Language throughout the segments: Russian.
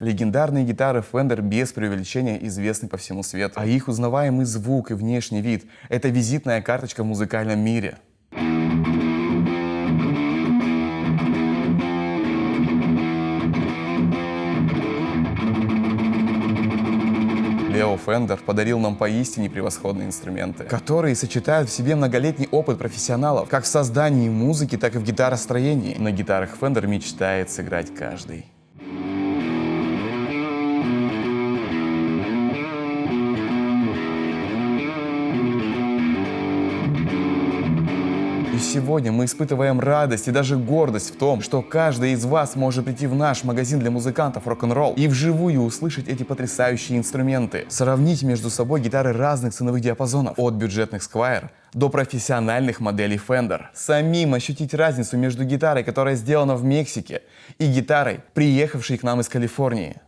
Легендарные гитары Fender без преувеличения известны по всему свету, а их узнаваемый звук и внешний вид – это визитная карточка в музыкальном мире. Лео Фендер подарил нам поистине превосходные инструменты, которые сочетают в себе многолетний опыт профессионалов как в создании музыки, так и в гитаростроении. На гитарах Fender мечтает сыграть каждый. И сегодня мы испытываем радость и даже гордость в том, что каждый из вас может прийти в наш магазин для музыкантов рок-н-ролл и вживую услышать эти потрясающие инструменты. Сравнить между собой гитары разных ценовых диапазонов, от бюджетных Squire до профессиональных моделей Fender. Самим ощутить разницу между гитарой, которая сделана в Мексике, и гитарой, приехавшей к нам из Калифорнии.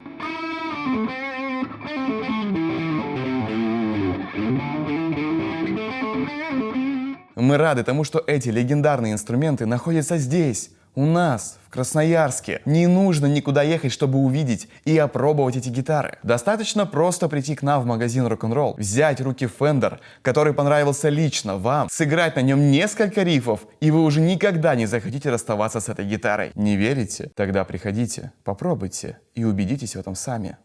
Мы рады тому, что эти легендарные инструменты находятся здесь, у нас, в Красноярске. Не нужно никуда ехать, чтобы увидеть и опробовать эти гитары. Достаточно просто прийти к нам в магазин рок-н-ролл, взять руки Fender, который понравился лично вам, сыграть на нем несколько рифов, и вы уже никогда не захотите расставаться с этой гитарой. Не верите? Тогда приходите, попробуйте и убедитесь в этом сами.